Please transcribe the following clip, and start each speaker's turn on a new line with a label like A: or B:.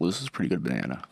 A: Well, this is pretty good banana.